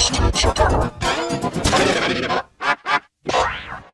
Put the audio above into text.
してしまった。